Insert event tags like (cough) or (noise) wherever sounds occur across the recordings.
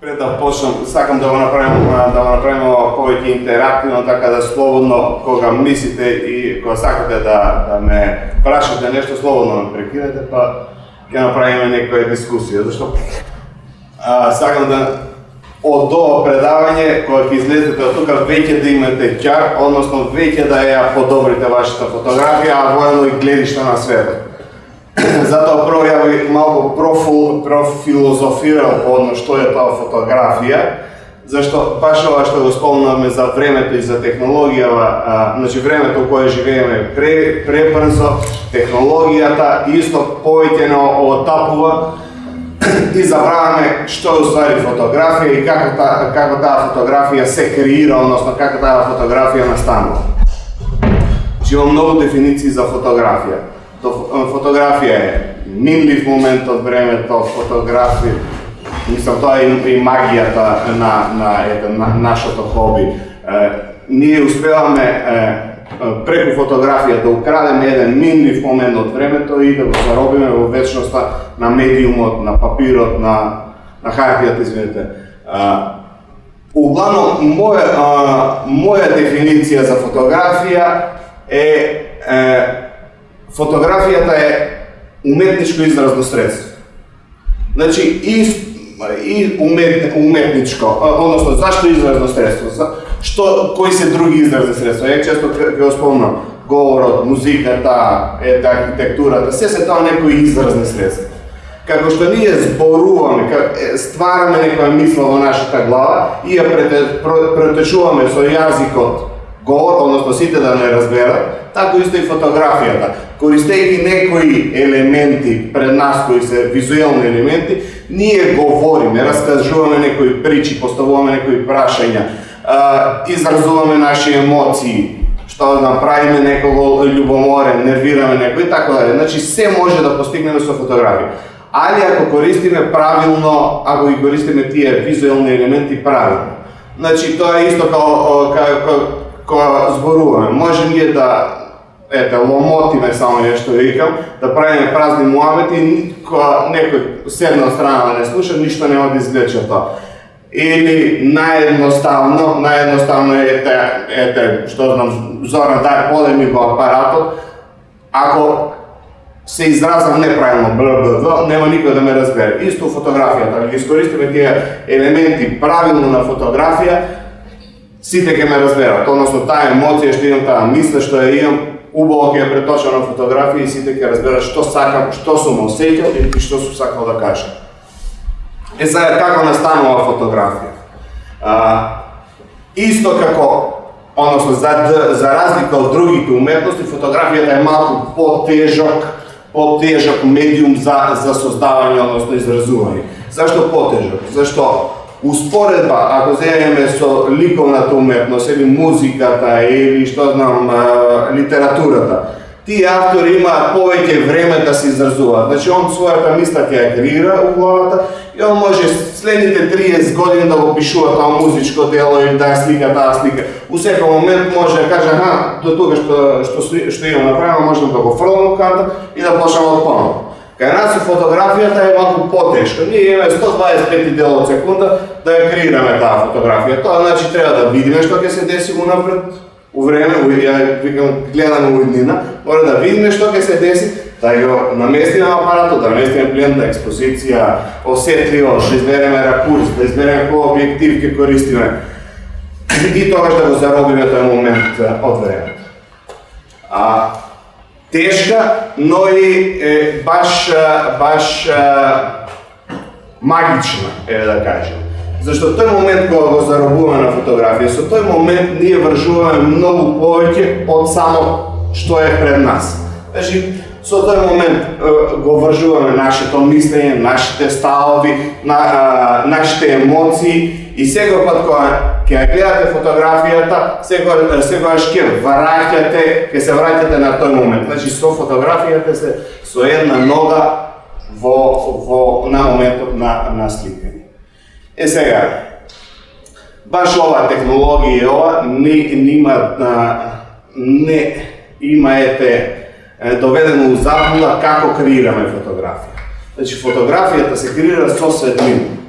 Пред да почнам, сакам да го направим да го направиме повеќе интерактивно, така да слободно кога мислите и кога сакате да да ме прашате нешто, слободно ме прекинете, па ќе направиме некоја дискусија, зашто а, сакам да од ова предавање кога ќе излезете од тука веќе да имате ќар, односно веќе да ја подобрите вашата фотографија, а воено и гледишта на светот. (clears throat) Затоа прво ја би малку профил, профилозофирал по одно што е тоа фотографија, зашто баш ова што го спомнавме за времето и за технологијава, а, значи времето кое живееме пре, пребрзо, технологијата исто повеќе отапува (clears throat) и забраваме што е уствари фотографија и како та, како таа фотографија се креира, односно како таа фотографија настанува. Значи има многу дефиниции за фотографија фотографија е нинлив момент од времето, фотографија, мислам тоа е и магијата на, на, на, на нашето хоби. Е, ние успеваме е, преку фотографија да украдеме еден минлив момент од времето и да го заробиме во вечноста на медиумот, на папирот, на, на хартијата, извинете. Углавно, моја, а, моја дефиниција за фотографија е, е фотографијата е уметничко изразно средство. Значи, и, и умет, уметничко, односно, зашто изразно средство? За, што, кои се други изразни средства? Ја често ќе го спомнам, говорот, музиката, ете, да, архитектурата, се се тоа некои изразни средства. Како што ние зборуваме, ствараме некоја мисла во нашата глава и ја претечуваме со јазикот говор, односно сите да не разберат, така исто и фотографијата користејќи некои елементи пред нас кои се визуелни елементи, ние говориме, раскажуваме некои причи, поставуваме некои прашања, изразуваме наши емоции, што да направиме некого љубоморен, нервираме некој и така дале. Значи се може да постигнеме со фотографија. Али ако користиме правилно, ако ги користиме тие визуелни елементи правилно. Значи тоа е исто како, како која зборуваме. Може ние да ете, ломотиме само нешто викам, да правиме празни муабети, кога некој седна страна да не слуша, ништо нема да изглече тоа. Или наедноставно, наедноставно ете, ете, што знам, Зоран дај полеми го апаратот, ако се изразам неправилно ББВ, нема никој да ме разбере. Исто фотографијата, ако ги искористиме тие елементи правилно на фотографија, сите ќе ме разберат, односно таа емоција што имам, таа мисла што ја имам, убаво ќе ја преточам на фотографија и сите ќе разберат што сакам, што сум осетил и што сум сакал да кажам. Е сега како така настанува фотографија? А, исто како односно за за разлика од другите уметности, фотографијата е малку потежок, потежок медиум за за создавање, односно изразување. Зашто потежок? Зашто Успоредба, ако земеме со ликовната уметност или музиката или што знам, литературата, тие автори имаат повеќе време да се изразуваат. Значи он својата мисла ќе ја креира у главата и он може следните 30 години да го пишува тоа музичко дело или да слика да таа слика. У секој момент може да каже, аха, до тука што што што имам направено, можам да го фрлам карта и да почнам од поново. Кај нас фотографијата е малку потешка. Ние имаме 125 дел од секунда да ја креираме таа фотографија. Тоа значи треба да видиме што ќе се деси унапред, у време, ја викам, гледаме у иднина, мора да видиме што ќе се деси, да ја наместиме апаратот, да наместиме пленда, експозиција, осетливост, да избереме ракурс, да избереме кој објектив ќе користиме. И тогаш да го заробиме тој момент од времето. А тешка, но и е, баш, баш магична, е да кажем. Зашто тој момент кога го заробуваме на фотографија, со тој момент ние вржуваме многу повеќе од само што е пред нас. Значи, со тој момент го вржуваме нашето мислење, нашите ставови, на, нашите емоции и сега пат кога ќе ја гледате фотографијата, секој секогаш ќе враќате, ќе се враќате на тој момент. Значи со фотографијата се со една нога во во на моментот на на сликање. Е сега баш ова технологија ова не нима не има ете доведено у заблуда како креираме фотографија. Значи фотографијата се креира со светлина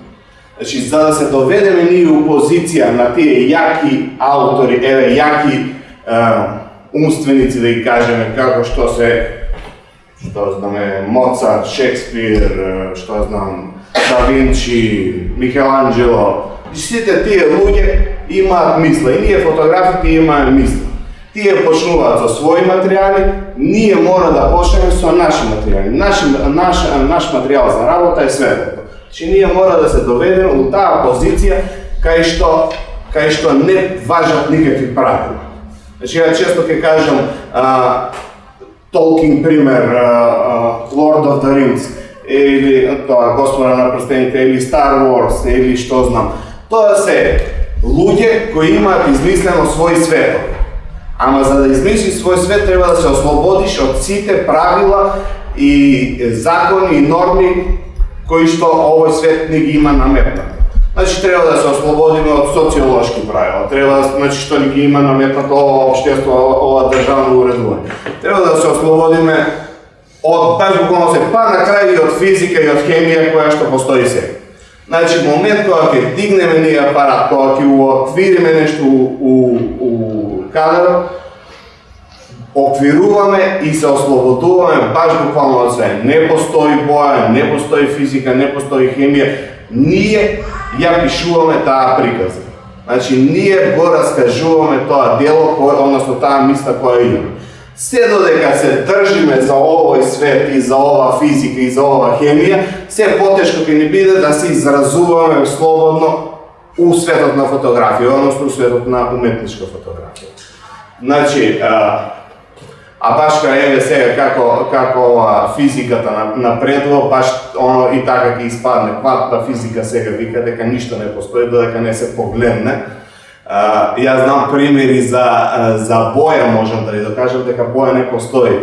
Значи, за да се доведеме ние у позиција на тие јаки автори, еве, јаки е, умственици, да ги кажеме, како што се, што знаме, Моцарт, Шекспир, што знам, Да Винчи, Микеланджело, значи, сите тие луѓе имаат мисла и ние фотографите имаме мисла. Тие почнуваат со своји материјали, ние мора да почнеме со наши материјали. Наш, наш, наш материјал за работа е светлото. Значи ние мора да се доведеме у таа позиција кај што кај што не важат никакви правила. Значи ја често ќе кажам а, Толкин пример, а, а, Lord of the Rings, или тоа Господа на прстените, или Star Wars, или што знам. Тоа се луѓе кои имаат измислено свој свет. Ама за да измислиш свој свет треба да се ослободиш од сите правила и закони и норми кои што овој свет не ги има наметнати. Значи треба да се ослободиме од социолошки правила, треба значи што ни ги има наметнато ова општество, ова државно уредување. Треба да се ослободиме од баш буквално се па на крај и од физика и од хемија која што постои сега. Значи момент кога ќе дигнеме ние апарат, кога ќе отвириме нешто у, у, у кадар, оквируваме и се ослободуваме баш буквално од све. Не постои боја, не постои физика, не постои хемија. Ние ја пишуваме таа приказа. Значи, ние го раскажуваме тоа дело, односно таа мисла која имаме. Се додека се држиме за овој свет и за ова физика и за ова хемија, се потешко ќе ни биде да се изразуваме слободно у светот на фотографија, односно у светот на уметничка фотографија. Значи, а, баш кај еве сега како како физиката напредува, баш оно и така ќе испадне квантна физика сега вика дека ништо не постои додека не се погледне. А, јас знам примери за за боја, можам да ви докажам дека боја не постои.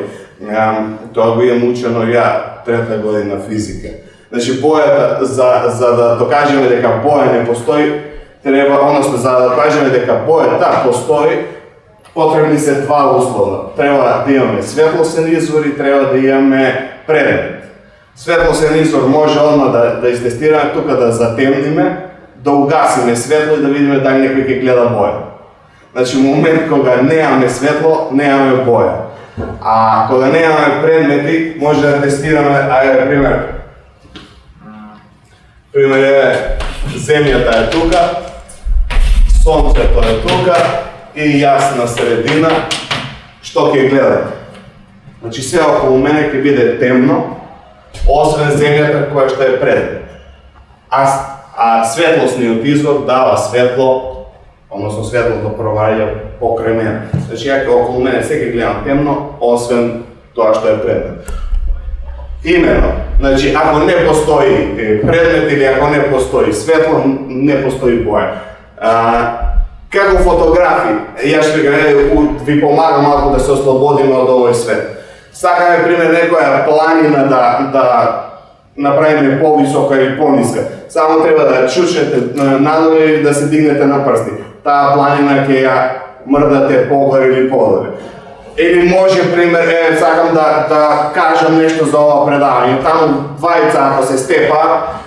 А, тоа го имам учено ја трета година физика. Значи бојата за за да докажеме дека боја не постои, треба, односно за да докажеме дека бојата постои, потребни се два услова. Треба да имаме светлосен извор и треба да имаме предмет. Светлосен извор може одма да, да изтестираме тука да затемниме, да угасиме светло и да видиме дали некој ќе гледа боја. Значи, момент кога немаме светло, немаме боја. А кога немаме предмети, може да тестираме, ајде, пример, пример е, земјата е тука, сонцето е тука, и јас на средина, што ќе гледам. Значи се околу мене ќе биде темно, освен земјата која што е пред. А, а светлосниот извор дава светло, односно светлото проваѓа покрај мене. Значи ја ќе околу мене се ќе гледам темно, освен тоа што е пред. Имено, значи ако не постои предмет или ако не постои светло, не постои боја. А, како фотографи, јас ви, ви помагам малку да се ослободиме од овој свет. Сакаме, пример, некоја планина да, да направиме повисока или пониска. Само треба да чушете надоле или да се дигнете на прсти. Таа планина ќе ја мрдате погоре или подоле. Или може, пример, е, сакам да, да кажам нешто за ова предавање. Таму двајца ако се степа,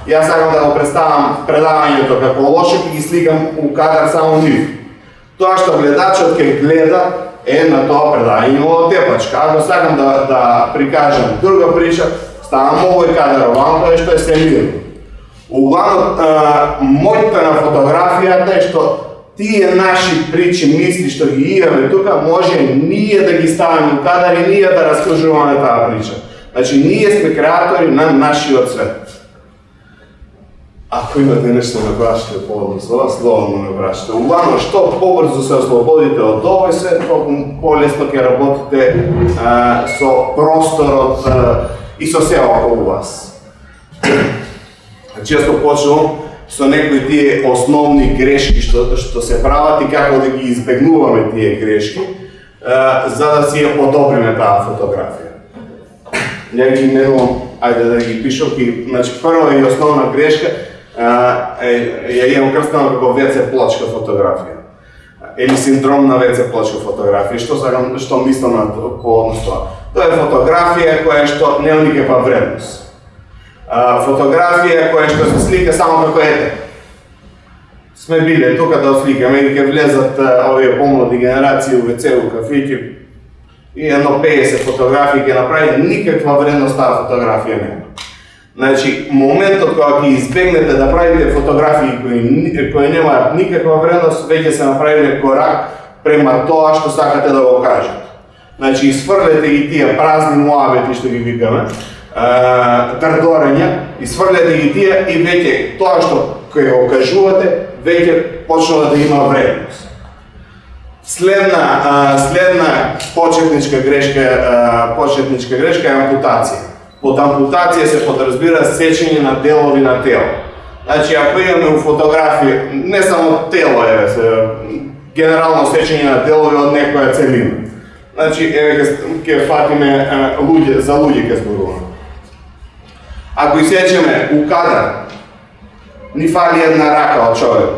јас сакам да го представам предавањето како лошо и ги сликам у кадар само нив. Тоа што гледачот ќе гледа е на тоа предавање во тепачка. Ако сакам да, да прикажам друга прича, ставам овој кадар оваму, тоа е што е се мирно. Углавно, мојта на фотографијата е што тие наши причи, мисли што ги имаме тука, може ние да ги ставаме у кадар и ние да раскажуваме таа прича. Значи, ние сме креатори на нашиот свет. Ако имате нешто да прашате поводно со вас, слободно ме прашате. Углавно, што побрзо се ослободите од овој свет, толку полесно ќе работите а, со просторот а, и со се околу вас. Значи, Често почнувам со некои тие основни грешки што, што се прават и како да ги избегнуваме тие грешки, а, за да си ја подобриме таа фотографија. Ја ги менувам, ајде да ги пишам, и, значи прва и основна грешка а, е, ја имам крстана како ВЦ плочка фотографија или синдром на ВЦ плочка фотографија. Што сакам, што мислам на по однос тоа? Тоа е фотографија која што нема никаква вредност а, фотографија која што се слика само како ете. сме биле тука да осликаме и ќе влезат овие помлади генерации у ВЦ, у кафиќи и едно 50 фотографии ќе направи, никаква вредност таа фотографија нема. Значи, моментот кога ќе избегнете да правите фотографии кои, кои немаат никаква вредност, веќе се направиле корак према тоа што сакате да го кажете. Значи, изфрлете ги тие празни муабети што ги викаме, трдорења, изфрлете ги тие и веќе тоа што кој го кажувате, веќе почнува да има вредност. Следна, следна почетничка грешка, почетничка грешка е ампутација. Под ампутација се подразбира сечење на делови на тело. Значи, ако имаме у фотографија, не само тело е, генерално сечење на делови од некоја целина. Значи, еве ќе фатиме луѓе, за луѓе ќе зборуваме. Ако исечеме у кадар, ни фали една рака од човек,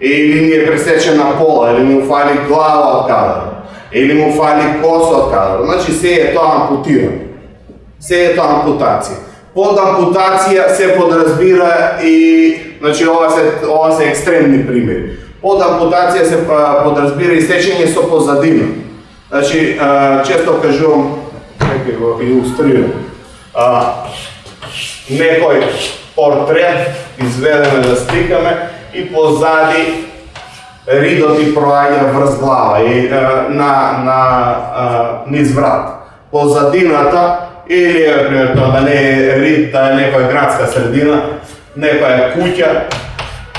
или ни е пресечена пола, или му фали глава од кадар, или му фали коса од кадар, значи се е тоа ампутирано. Се е тоа ампутација. Под ампутација се подразбира и, значи ова се, ова се екстремни примери. Под ампутација се подразбира и сечење со позадина. Значи, често кажувам, некој го илустрирам, некој портрет изведеме да стикаме и позади ридот и проаѓа врз глава и на на низ врат. Позадината или пример тоа да не е рид, да е некоја градска средина, некоја куќа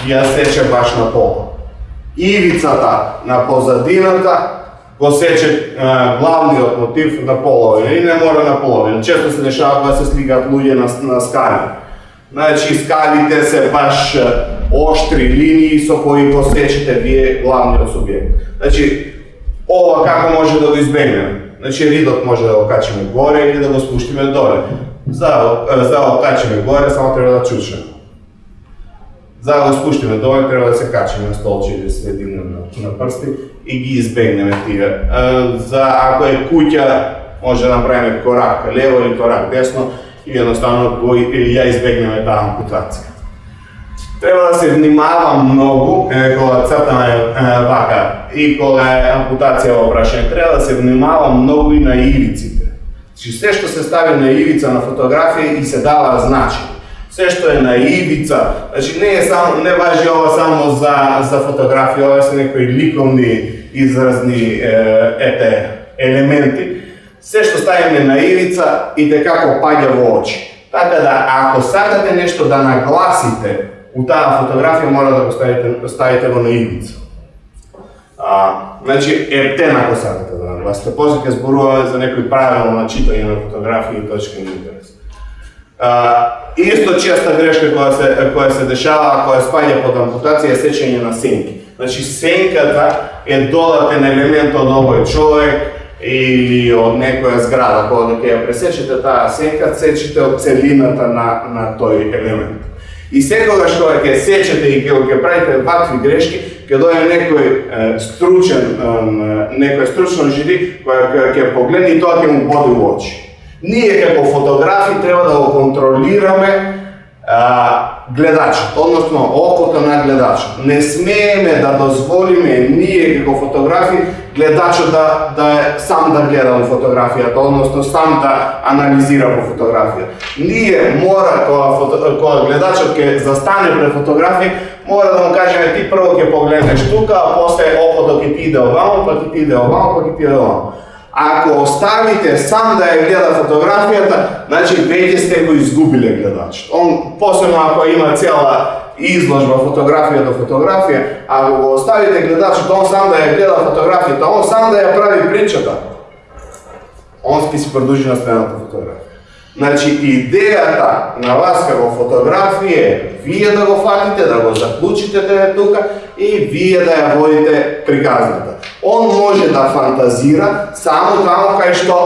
ја сече баш на пол. Ивицата на позадината го сече главниот мотив на половина и не мора на половина. Често се дешава кога се сликаат луѓе на, на скали. Значи скалите се баш оштри линии со кои го сечете вие главниот субјект. Значи ова како може да го избегнеме? Значи ридот може да го качиме горе или да го спуштиме доле. За, за да го качиме горе само треба да чучеме. За да го спуштиме доле треба да се качиме на столче или да средина на, на прсти и ги избегнеме тие. За ако е куќа, може да направиме корак лево или корак десно и едноставно го ја избегнеме таа ампутација. Треба да се внимава многу е, кога цртаме вака и кога е ампутација во прашање, треба да се внимава многу и на ивиците. Значи се што се стави на ивица на фотографија и се дава значење се што е на ивица, значи не е само не важи ова само за за фотографија, ова се некои ликовни изразни е, ете елементи. Се што ставиме на ивица и како паѓа во очи. Така да ако сакате нешто да нагласите у таа фотографија мора да го ставите ставите го на ивица. А, значи ептен ако сакате да нагласите. После ќе зборуваме за некои правила на читање на фотографија и точки на интерес. А, исто честа грешка која се која се дешава која спаѓа под ампутација е сечење на сенки. Значи сенката е додатен елемент од овој човек или од некоја зграда кога да ќе ја пресечете таа сенка, сечете од целината на на тој елемент. И секогаш кога ќе сечете и кога ќе правите вакви грешки, ќе дојде некој е, стручен, е, некој стручно жири кој ќе погледне и тоа ќе му боди во очи. Ние како фотографи треба да го контролираме а, гледачот, односно окото на гледачот. Не смееме да дозволиме ние како фотографи гледачот да, да е сам да гледа во фотографијата, односно сам да анализира во фотографија. Ние мора кога, фото, кога гледачот ќе застане пред фотографија, мора да му кажеме ти прво ќе погледнеш тука, а после окото ќе ти иде овамо, па ќе ти иде овамо, па ќе ти иде овамо. Ако оставите сам да ја гледа фотографијата, значи веќе сте го изгубиле гледачот. Он посебно ако има цела изложба фотографија до фотографија, ако го оставите гледачот, он сам да ја гледа фотографијата, он сам да ја прави причата, он ќе си продолжи на следната фотографија. Значи, идејата на вас како фотографија е вие да го фатите, да го заклучите тебе тука и вие да ја водите приказната. Он може да фантазира само таму кај што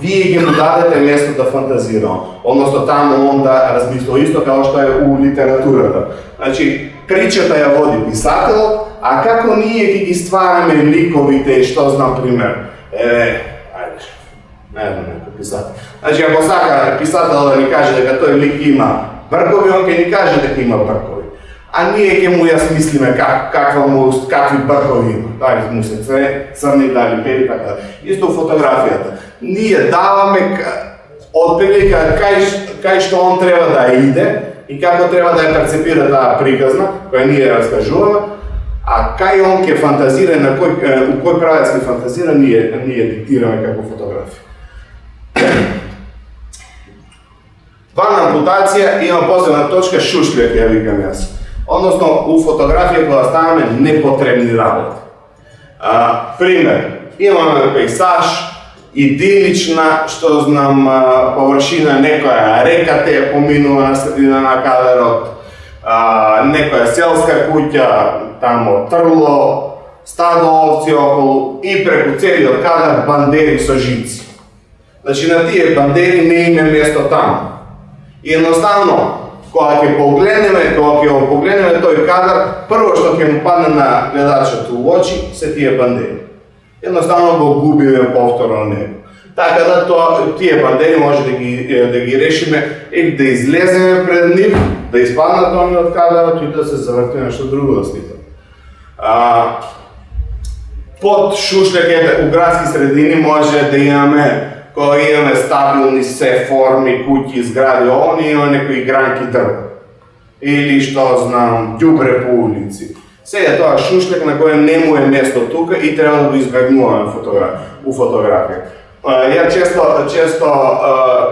вие ги му дадете место да фантазира. Односно таму он да размисли исто како што е у литературата. Значи, причата ја води писателот, а како ние ги ги ствараме ликовите и што знам пример. Е, ајде, не знам писател. Значи, ако сака писател да ни каже дека тој лик има бркови, он ќе ни каже дека има бркови. а ние ќе му ја смислиме как, каква му, какви бркови има. Дали му се цве, црни, дали бели, така. Да. Исто фотографијата. Ние даваме отприлика кај, кај што он треба да иде и како треба да ја перцепира таа приказна, која ние раскажуваме, а кај он ќе фантазира, на кој, у кој правец ќе фантазира, ние, ние диктираме како фотографија. (coughs) Ван ампутација има последна точка шушљак, ја викам јас односно у фотографија која ставаме непотребни работи. А, пример, имаме пейсаж, идилична, што знам, површина некоја река те поминува на средина на кадрот, а, некоја селска куќа, тамо трло, стадо овци околу и преку целиот кадар бандери со жици. Значи на тие бандери не име место таму. И едноставно, кога ќе погледнеме, кога ќе погледнеме тој кадар, прво што ќе му падне на гледачот у очи се тие бандери. Едноставно го губиме повторно него. Така да тоа тие бандери може да ги да ги решиме и да излеземе пред нив, да испаднат они од кадарот и да се заврти нешто друго да. А, под шушлеките у градски средини може да имаме кога имаме стабилни се форми, куќи, згради, они имаме некои гранки дрва. Или што знам, ѓубре по улици. Сега тоа шушлек на кој не му е место тука и треба да го избегнуваме фотограф, у фотографија. Ја често, често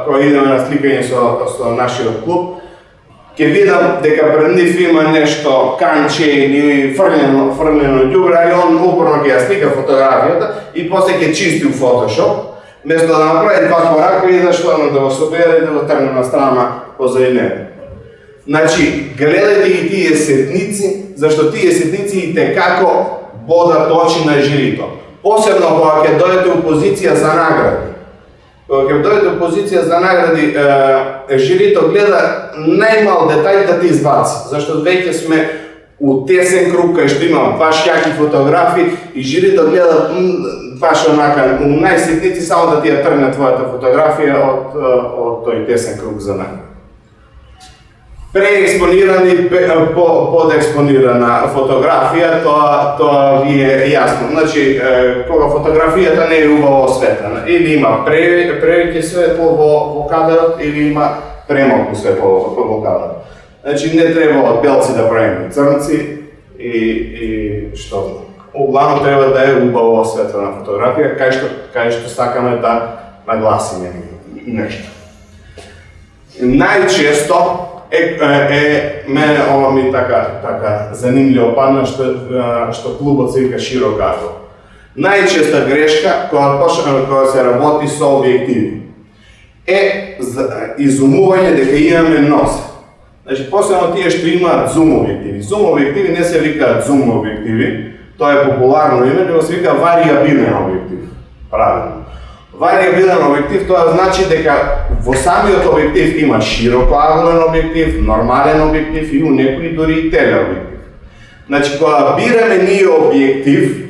кога идеме на сликање со, со нашиот клуб, ќе видам дека пред нив има нешто канче или фрлено, фрлено ѓубре, и он упорно ќе ја слика фотографијата и после ќе чисти у фотошоп Место да направи два корака и да што да го собере и да го тргне на страна позади него. Значи, гледајте ги тие сетници, зашто тие сетници и те како бодат очи на жирито. Посебно кога ќе дојдете у позиција за награди. Кога ќе дојдете у позиција за награди, е, жирито гледа најмал детај да ти избаци, зашто веќе сме у тесен круг кај што има баш јаки фотографии и жирито гледа баш онака, најситници само да ти ја тргне твојата фотографија од, од тој тесен круг за нај. Преекспонирани, подекспонирана фотографија, тоа, тоа ви е јасно. Значи, кога фотографијата не е убаво осветлена, или има превеќе светло во, во кадрот, или има премалку светло во, во кадрот. Значи, не треба од белци да правиме црнци и, и што Углавно треба да е убаво осветлена фотографија, кај што, кај што сакаме да нагласиме нешто. Најчесто е, е, е мене ова ми така така занимљиво падна што што клубот се вика широк агол. Најчеста грешка која почнеме која се работи со објективи е изумување дека имаме нос. Значи, посебно тие што имаат зум објективи. Зум објективи не се викаат зум објективи, тоа е популарно име, него се вика вариабилен објектив. Правилно. Вариабилен објектив тоа значи дека во самиот објектив има широкоаголен објектив, нормален објектив и у некои дури и телеобјектив. Значи кога бираме ние објектив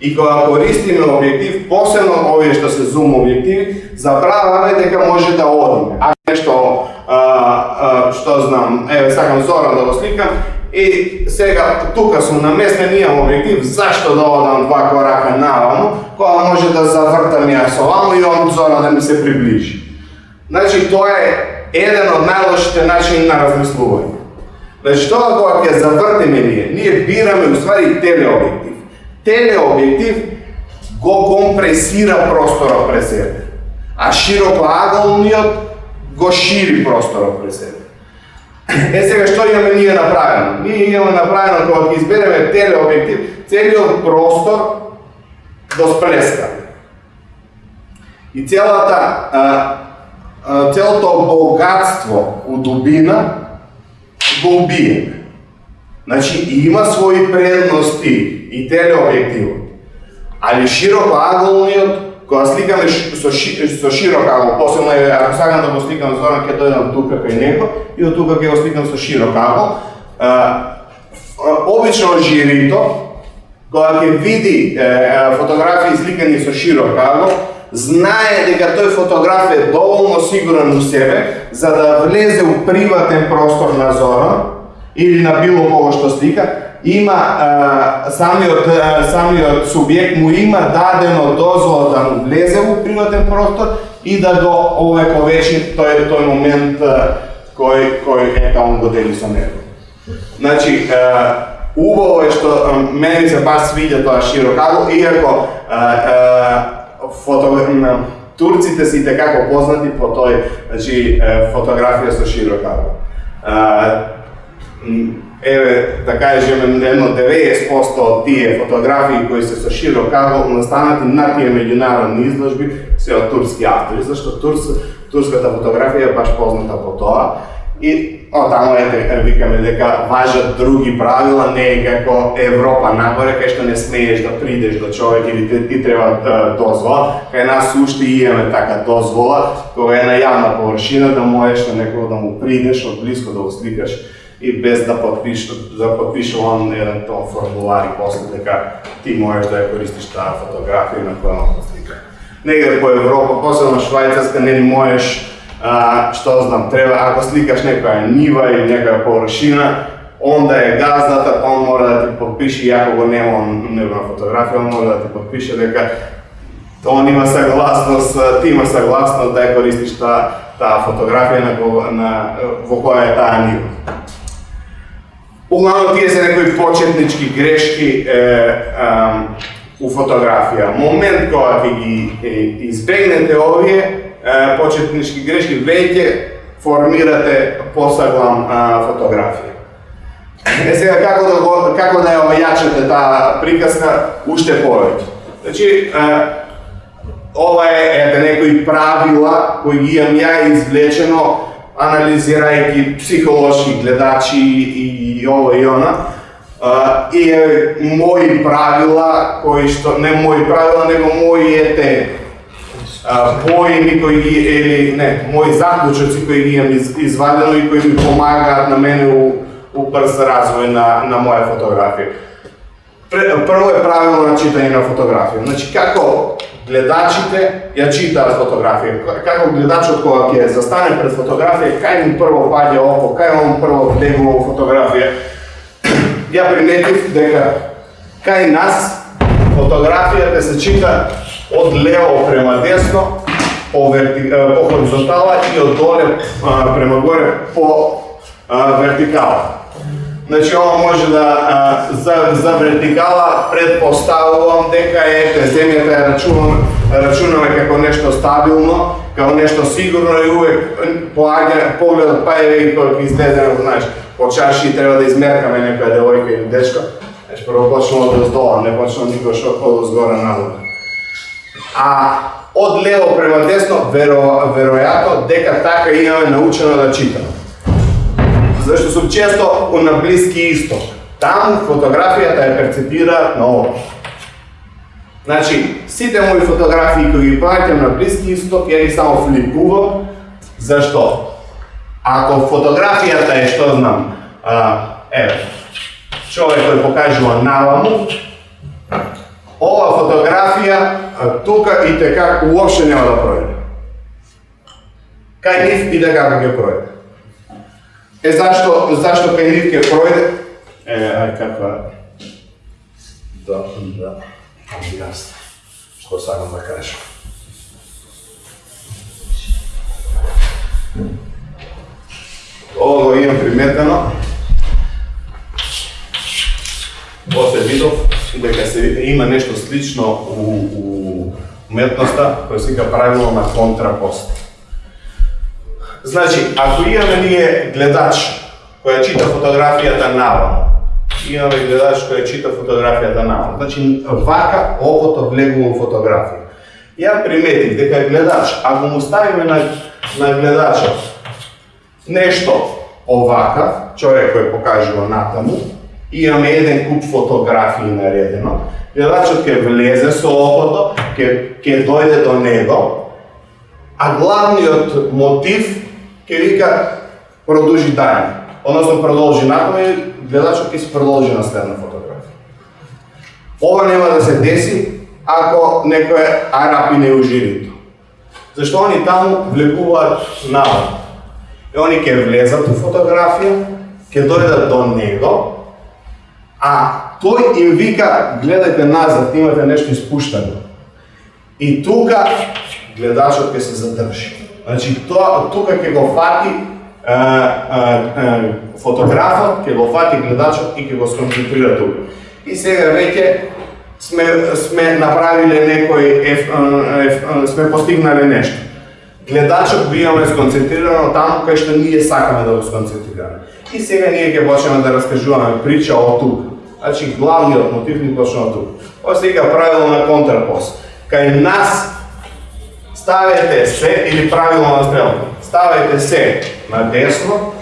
и кога користиме објектив, посебно овие што се зум објективи, забраваме дека може да одиме. А нешто а, а, што знам, еве сакам зоран да го сликам, И сега тука сум наместен, имам објектив, зашто да одам два корака наваму, кога може да завртам ја со ваму и он зона да ми се приближи. Значи, тоа е еден од најлошите начини на размислување. Значи, тоа кога ќе завртиме ние, ние бираме уствари телеобјектив. Телеобјектив го компресира просторот пред себе, а широкоаголниот го шири просторот пред себе. Е сега што имаме ние направено? Ние имаме направено кога ќе избереме телеобјектив, целиот простор до сплеска. И целата а, а, целото богатство у дубина го убиеме. Значи има своји предности и телеобјективот. Али широко аголниот кога сликаме со, ши, со широк агол, посебно е, ако сакам да го сликам Зоран, ќе дојдам тука кај него и од тука ќе го сликам со широк агол. обично жирито, кога ќе види е, фотографии сликани со широк агол, знае дека тој фотограф е доволно сигурен у себе за да влезе у приватен простор на Зоран или на било кого што слика, има а, самиот самиот субјект му има дадено дозвола да му влезе во приватен простор и да го овековечи тој тој момент кој кој е он го дели со него. Значи, убаво е што мене се баш свиѓа тоа широкаго, иако фото турците се како така познати по тој значи фотографија со широкаго. Еве, да кажеме, едно 90% од тие фотографии кои се со широкаго настанати на тие меѓународни изложби се од турски автори, зашто турс, турската фотографија е баш позната по тоа И о, таму ете, викаме дека важат други правила, не е како Европа нагоре, кај што не смееш да придеш до човек или ти, ти треба да, дозвола. Кај нас уште имаме така дозвола, кога е на јавна површина да можеш на некој да му придеш од близко да го сликаш и без да подпиш да подпише он еден тон формулар и после дека ти можеш да ја користиш таа фотографија на која му слика. Негде по Европа, посебно Швајцарска, не можеш а, што знам, треба, ако сликаш некоја нива или некоја површина, онда е газдата, па он мора да ти подпише, иако го нема на фотографија, он мора да ти подпише дека он има согласност, ти има согласност да ја користиш таа таа фотографија на, на, во која е таа нива. Углавно тие се некои почетнички грешки е, е, у фотографија. Момент кога ќе ги е, избегнете овие, почетнички грешки, веќе формирате посаглам фотографија. Е сега како да го, како да ја ојачате таа приказка уште повеќе. Значи, ова е ете некои правила кои ги имам ја извлечено анализирајќи психолошки гледачи и ова и она. и е мои правила кои што не мои правила, него мои ете поеми кои ги или не, мои заклучоци кои ги имам из, извадено и кои ми помагаат на мене у, у брз развој на, на моја фотографија. Прво е правило на читање на фотографија. Значи, како гледачите ја читаат фотографија, како гледачот кога ќе застане пред фотографија, кај му прво паѓа око, кај он прво влегува во фотографија, (clears throat) ја приметив дека кај нас фотографијата се чита од лево према десно, по, верти, по хоризонтала и од доле према горе по вертикала. Значи, ова може да за, за вертикала предпоставувам дека е земјата ја рачувам, рачунаме како нешто стабилно, како нешто сигурно и увек поаѓа погледот па е и кога излезе, знаеш, по чаши треба да измеркаме некоја девојка или дечко. Значи, прво почнува од доздола, не почнува никој што од згора надолу. А од лево према десно, веро, веројатно дека така имаме научено да читаме. Зашто сум често на Блиски Исток. Таму фотографијата ја перцепира на ово. Значи, сите мои фотографии кои ги праќам на Блиски Исток, ја ги само флипувам. Зашто? Ако фотографијата е, што знам, а, еве, човек кој покажува наваму, ова фотографија тука и така уопште нема да пројде. Кај нив и така како ќе пројде. Е зашто зашто кај нив ќе пројде? Е, ај каква да, да, јас што сакам да кажам. Ова го имам приметено. После видов дека се има нешто слично у, у уметноста, кој се вика правило на контрапост. Значи, ако имаме ние гледач која чита фотографијата наваму, имаме гледач која чита фотографијата наваму, значи вака окото влегува во фотографија. Ја приметив дека гледач, ако му ставиме на, на гледачот нешто овака, човек кој покажува натаму, имаме еден куп фотографии наредено, гледачот ќе влезе со окото, ќе ќе дојде до него, а главниот мотив ќе вика продолжи дај, односно продолжи након и гледачот ќе се продолжи на следна фотографија. Ова нема да се деси ако некој арапи не ужирито. Зашто они таму влегуваат навод. И они ќе влезат у фотографија, ќе дојдат до него, а тој им вика, гледајте назад, имате нешто испуштено. И тука гледачот ќе се задржи. Значи, тоа, тука ќе го фати е, е, фотографот, ќе го фати гледачот и ќе го сконцентрира тука. И сега веќе сме, сме направиле некој, еф, еф, сме постигнале нешто. Гледачот го имаме сконцентрирано таму кај што ние сакаме да го сконцентрираме. И сега ние ќе почнеме да раскажуваме прича од тука. Значи главниот мотив ни почна од тука. Ова сега правило на контрапост. Кај нас ставете се или правилно на стрелка. Ставете се на десно,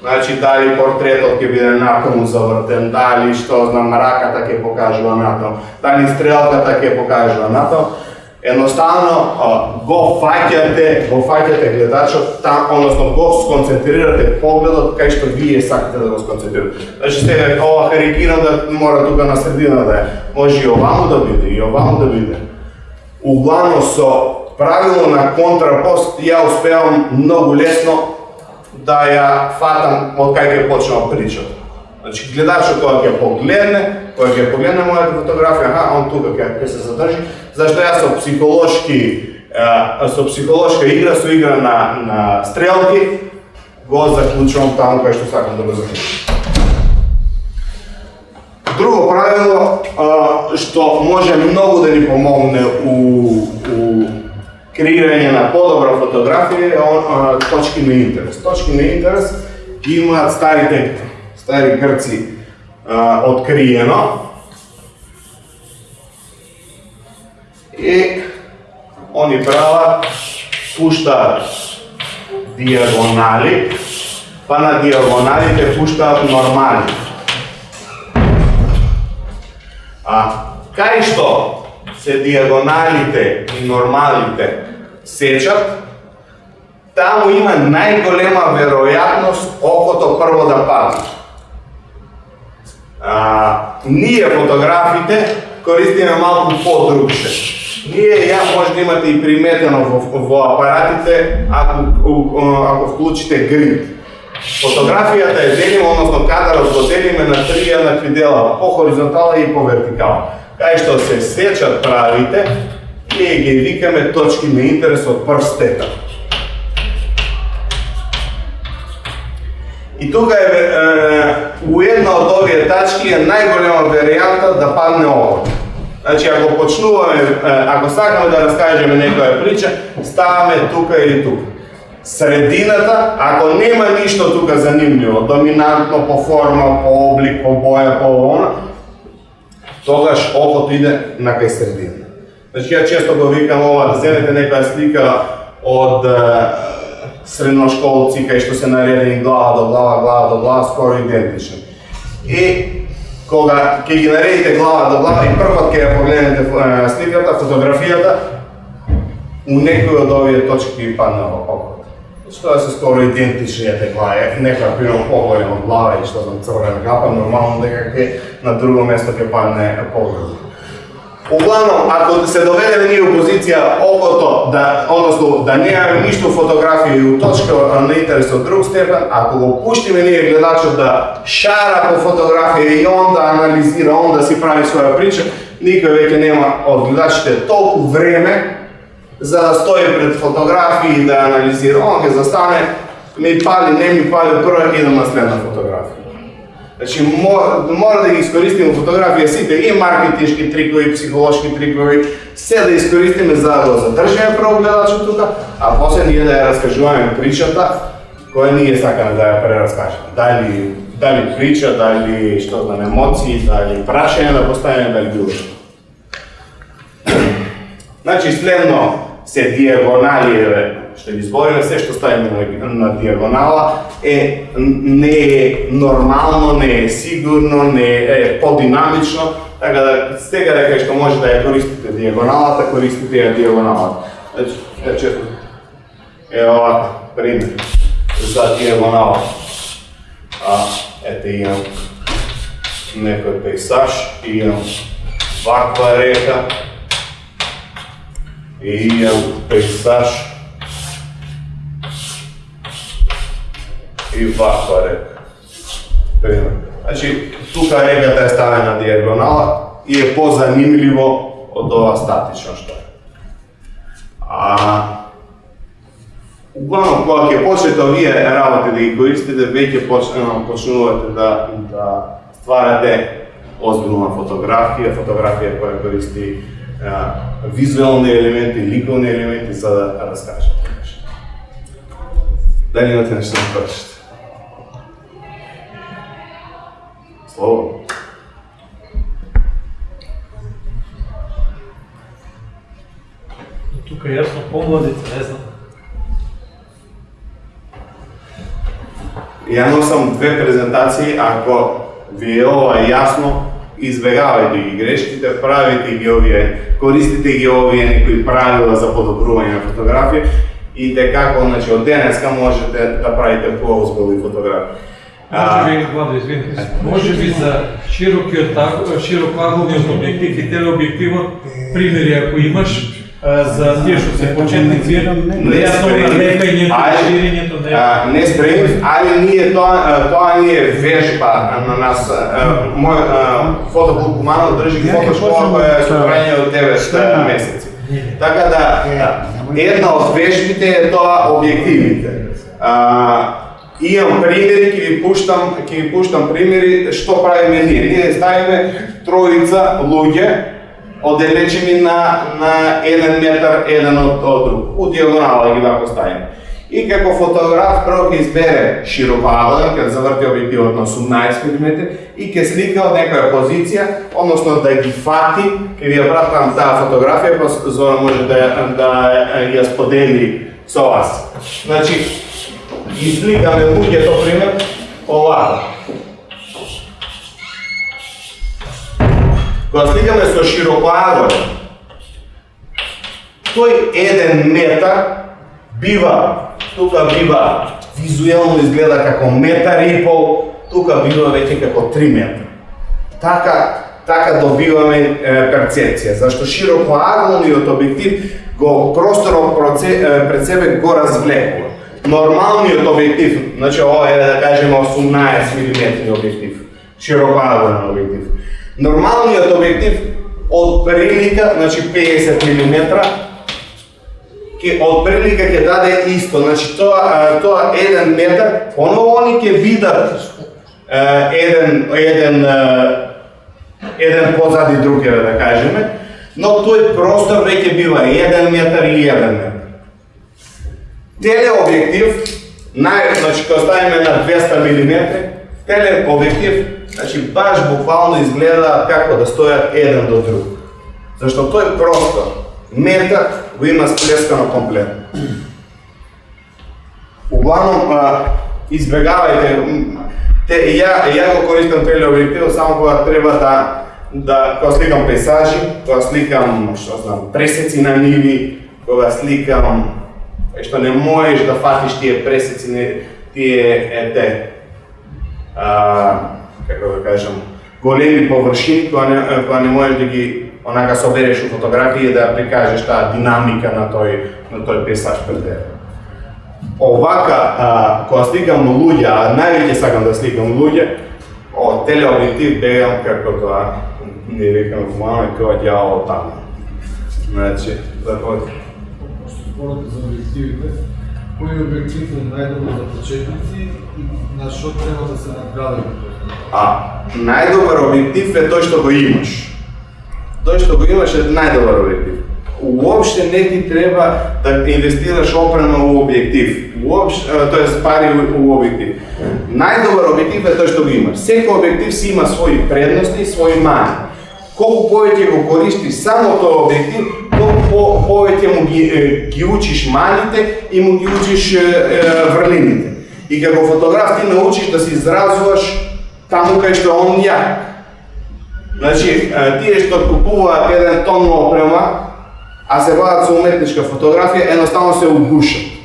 Значи, дали портретот ќе биде натаму завртен, дали, што знам, раката ќе покажува натаму, дали стрелката ќе покажува натаму. Едноставно го фаќате, го фаќате гледачот там, односно го сконцентрирате погледот кај што вие сакате да го сконцентрирате. Значи сега ова харикирам да мора тука на средина да е. Може и оваму да биде, и оваму да биде. Углавно со правило на контрапост ја успеам многу лесно да ја фатам од кај ќе почнам причата. Значи гледачот кога ќе погледне, кога ќе погледне мојата фотографија, аха, он тука ќе ќе се задржи, зашто јас со психолошки со психолошка игра, со игра на на стрелки го заклучувам таму кај што сакам да го заклучам. Друго правило што може многу да ни помогне у креирање на подобра фотографија е точки на интерес. Точки на интерес имаат старите стари грци а, откриено и они прават пуштаат диагонали, па на диагоналите пуштаат нормали. А кај што се диагоналите и нормалите сечат, таму има најголема веројатност окото прво да падне. А, ние фотографите користиме малку по-другше. Ние ја може да имате и приметено во, во апаратите ако, ако вклучите грид. Фотографијата е делима, односно кадарот го делиме на три еднакви дела, по хоризонтала и по вертикала. Кај што се сечат правите, ние ги викаме точки на интерес од прв степен. И тука е, е у една од овие тачки е најголема веријанта да падне ово. Значи, ако почнуваме, ако сакаме да раскажеме некоја прича, ставаме тука или тука. Средината, ако нема ништо тука занимљиво, доминантно по форма, по облик, по боја, по она, тогаш окото иде на кај средина. Значи, ја често го викам ова, да земете некоја слика од средношколци кај што се наредени глава до глава, глава до глава, скоро идентични. И кога ќе ги наредите глава до глава и првот ќе ја погледнете сликата, фотографијата, у некој од овие точки ви падна во окото. Што да се скоро идентични ете глави, некоја пример поголема глава и што знам црвена капа, нормално дека ќе на друго место ќе падне поголема. Углавном, ако се доведеме ние опозиција позиција окото, да, односно да немаме ништо фотографија и уточка на интерес од друг степен, ако го пуштиме ние гледачот да шара по фотографија и он да анализира, он да си прави своја прича, никој веќе нема од гледачите толку време за да стои пред фотографија и да анализира. Он ќе застане, ми пали, не ми пали, прва идам на следна фотографија. Значи, мора, да ги искористиме фотографија сите, и маркетиншки трикови, психолошки трикови, се да искористиме за да го задржиме прво гледачот тука, а после ние да ја раскажуваме причата која ние сакаме да ја прераскажеме. Дали, дали прича, дали што знам емоции, дали прашање да поставиме, дали било што. значи, следно се što je izbojeno, sve što stavimo na, na dijagonala, e, ne je normalno, ne je sigurno, ne je podinamično, tako da s tega rekaj što može da je koristite dijagonalata, koristite je dijagonala. Znači, ja e, evo ovako, primjer, za dijagonala. A, eto imam neko pejsaž, imam ovakva reka, i imam pejsaž i ovako je Primjer. Znači, tuka regata je stavljena dijagonala i je pozanimljivo od ova statično što je. A, uglavnom, koliko je početo vi je da ih koristite, već je ono, počnuvate da, da stvarate ozbiljna fotografija, fotografija koja koristi e, a, vizualni elementi, likovni elementi, sada raskažete nešto. Dalje imate nešto na Слово. Тука јасно помладите, не знам. Ја носам две презентации, ако ви е ова јасно, избегавајте ги грешките, правите ги овие, користите ги овие некои правила за подобрување на фотографија и дека значи од денеска можете да правите поозбилни фотографии. Може би, Владо, извини, може би за широкиот широкоагловниот објектив и телеобјективот, примери ако имаш, за тие што се почетници, Не јасно спремни. налепањето, Ајде. ширењето, не. А, не спремив, али ние тоа тоа ни е вежба на нас. Мој а, фотоклуб Кумано држи фотошкола која е со трајање од 9 месеци. Така да една од вежбите е тоа објективите. А, имам примери, ќе ви пуштам, ќе ви пуштам примери што правиме ние. Ние ставиме троица луѓе оделечени на на 1 метар еден од, од друг. У дијагонала ги вако ставиме. И како фотограф прво ќе избере широкоаглен, ќе заврти објективот на 18 мм и ќе слика од некоја позиција, односно да ги фати, ќе ви ја пратам таа фотографија, па Зора може да, да ја сподели со вас. Значи, ги сликаме луѓето пример овако. Кога сликаме со широкоаглен, тој еден метар бива, тука бива визуелно изгледа како метар и пол, тука бива веќе како 3 метра. Така, така добиваме е, перцепција, зашто широкоаглениот објектив го просторот пред себе го развлекува. Нормалниот објектив, значи ова е да кажеме 18 мм објектив, широкоаглен објектив. Нормалниот објектив од прилика, значи 50 мм, ќе од прилика ќе даде исто, значи тоа тоа еден метар, оново они ќе видат еден еден еден позади друг, да кажеме, но тој простор веќе бива 1 метар и 1 метар. Телеобјектив, нај, значи кога ставиме на 200 мм, телеобјектив, значи баш буквално изгледа како да стојат еден до друг. Зашто тој простор, метар, го има сплескано комплетно. Углавном, избегавајте, те, ја, ја го користам телеобјектив само кога треба да, да, кога сликам пейсажи, кога сликам, што знам, пресеци на ниви, кога сликам, е што не можеш да фатиш тие пресеци, не, тие, ете, а, како да кажам, големи површини кога не, кога не можеш да ги онака собереш у фотографија да прикажеш таа динамика на тој на тој пейсаж пред тебе. Овака, а, кога сликам луѓе, а највеќе сакам да сликам луѓе, о телеобјектив бегам како тоа, не викам мама како ѓавол таму. Значи, да заходи. Што за објективите, кој објектив е најдобар за почетници и на што треба да се надградиме? А најдобар објектив е тој што го имаш. Тој што го имаш е најдобар објектив. Уопште не ти треба да инвестираш опрема у објектив. Уопште, тоест пари у, објектив. Најдобар објектив е тој што го имаш. Секој објектив си има своји предности и своји мани. Колку повеќе го користиш само тој објектив, по, повеќе му ги, ги учиш маните и му ги учиш е, врлините. И како фотограф ти научиш да се изразуваш таму кај што он ја. Значи, тие што купуваат еден тон опрема, а се вадат со уметничка фотографија, едноставно се угушат.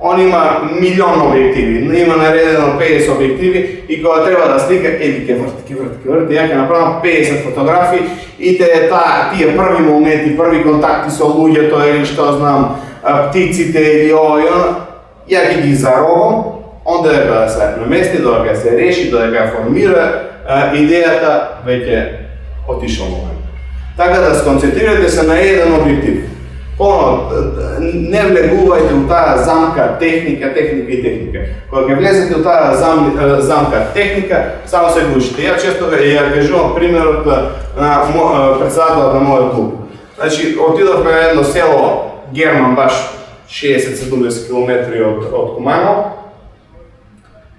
Он има милион објективи, има наредено 50 објективи и кога треба да слика, еди ке врт, ке врт, ке врт, ја ќе направам 50 фотографии и те таа тие први моменти, први контакти со луѓето или што знам, птиците или ово и оно, ја ги ги заробам, Оnda да се намести, додека се реши, додека формира а, идејата, веќе отишол момент. Така да сконцентрирате се на еден објектив. Поно, не влегувајте у таа замка техника, техника и техника. Кога ќе влезете у таа зам, замка техника, само се гушите. Ја често ја кажувам примерот на председателот на мојот клуб. Значи, отидовме на едно село Герман, баш 60-70 км од, од Кумано.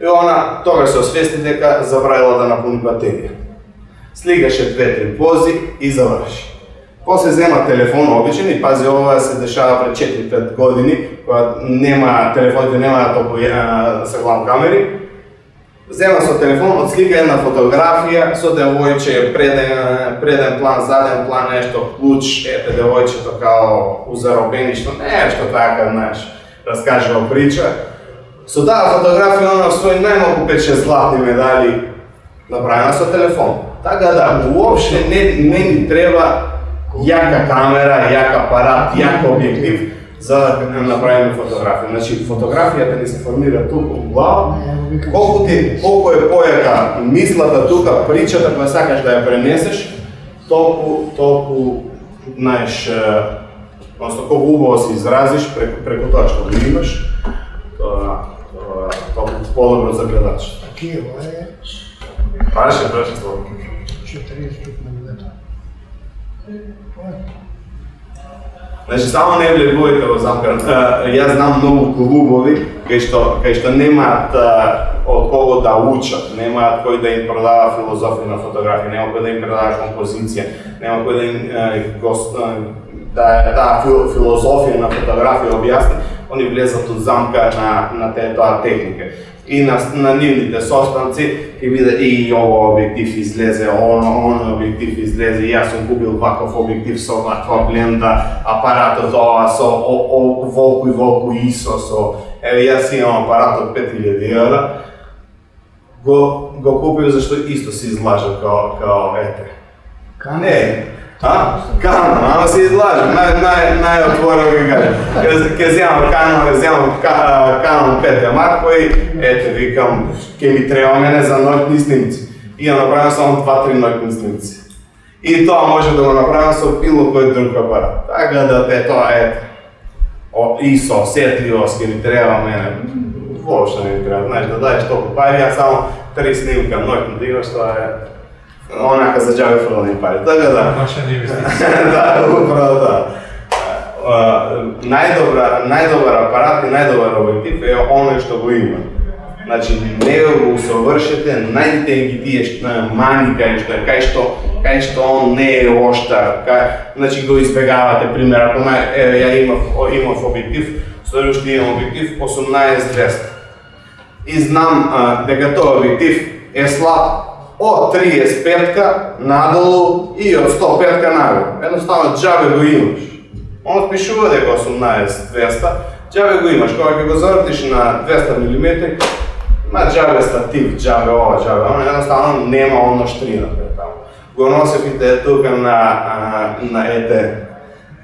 и она тогаш се освести дека забравила да напуни батерија. Слигаше две-три пози и заврши. После зема телефон обичен и пази ова се дешава пред 4-5 години, кога нема телефоните нема да толку со главни камери. Зема со телефон, отслика една фотографија со девојче, преден, преден план, заден план, нешто, клуч, ете девојчето као узаробеништо, нешто така, знаеш, раскажува прича. Со таа фотографија она свој најмалку 5-6 златни медали направена со телефон. Така да, уопште не, не ни треба јака камера, јак апарат, јак објектив за да направиме фотографија. Значи, фотографијата ни се формира тука у глава. Колку ти, колку е појака мислата тука, причата која сакаш да ја пренесеш, толку, толку, знаеш, односно колку убаво се изразиш преку, преку тоа што го имаш, тоа, тоа, толку подобро за гледач. Киево е Паше, паше, 40 мм. Значи само не влегувајте во замка. Јас знам многу клубови кај што кај што немаат од кого да учат, немаат кој да им продава филозофија на фотографија, нема кој да им продава композиција, нема кој да им гост да, да таа филозофија на фотографија објасни, они влезат од замка на на тоа техника и на, на нивните состанци ќе биде и ово објектив излезе, оно, оно објектив излезе, јас сум купил ваков објектив со ваква бленда, апаратот ова со о, о, волку и волку ИСО со еве јас имам апарат од 5000 евра. Го го купив зашто исто се излажа као као ете. Не, А? Канон, ама се излажам, нај, нај, најотворено ги кажам. Ке, ке земам канон, ке земам канон 5 Марко и ете, викам, ке ми треба мене за ноќни снимци. И ја направам само 2-3 ноќни снимци. И тоа може да го направам со било кој друг апарат. Така да те тоа е О, и со осетливост ке ми треба мене. Воопшто не ми треба, знаеш, да даеш толку пари, а само три снимка ноќно да имаш, тоа е онака за џабе фрлани пари. Така да. Инвестиција. (laughs) да, управо да. најдобра, најдобар апарат и најдобар објектив е оној што го има. Значи, не го усовршете, најдите ги тие што мани кај што е, кај што кај што он не е оштар, кај, значи го избегавате, пример, ако на, е, ја имав, имав објектив, следуващи имам објектив 18200. И знам а, дека тоа објектив е слаб од 35-ка надолу и од 105-ка нагоре. Едноставно џабе го имаш. Он пишува дека 18-200, џабе го имаш. Кога ќе го завртиш на 200 мм, на џабе статив, џабе ова, џабе она, едноставно нема оно штрина таму. Го носевите да тука на, на ете,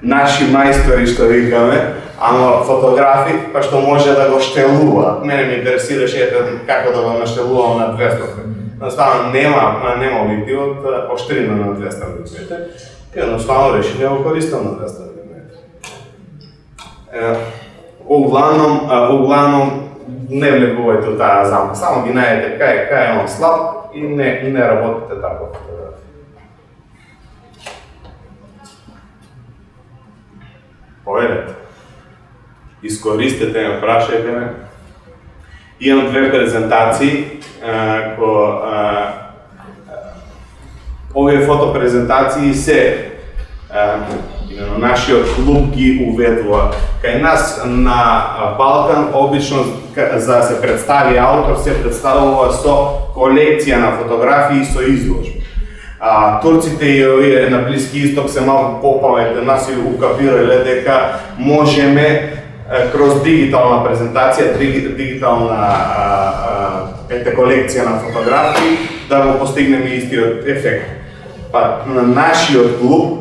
наши мајстори што викаме, ама фотографи, па што може да го штелува. Мене ме интересираше ете како да го наштелувам на 200 Да Наставно нема, нема објективот оштрина на 200 мм. И едноставно реши да го користам на 200 мм. Е, углавном, углавном не влегувајте у таа замка, само ги најдете кај кај е он слаб и не и не работите така. Поведете. Искористете ме, прашајте ме. Имам две презентации ко овие фотопрезентации се именно нашиот клуб ги уведува. Кај нас на Балкан обично за да се представи автор се представува со колекција на фотографии со изложба. А, турците и овие на Блиски Исток се малку попаметни, нас и укапирале дека можеме кроз дигитална презентација, дигитална ете колекција на фотографии, да го постигнеме истиот ефект. Па на нашиот клуб,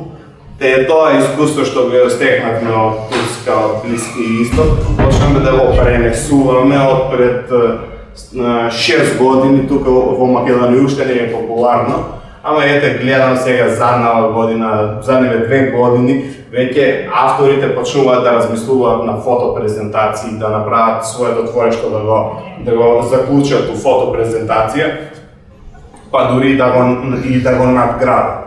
те е тоа искуство што го стекнавме од Турска, од Блиски Исток, почнеме да го пренесуваме од пред 6 години тука во Македонија уште не е популарно, ама ете гледам сега заднава година, задниве две години, веќе авторите почнуваат да размислуваат на фотопрезентации, да направат своето творишто да го да го заклучат у фотопрезентација, па дури да го и да го надградат.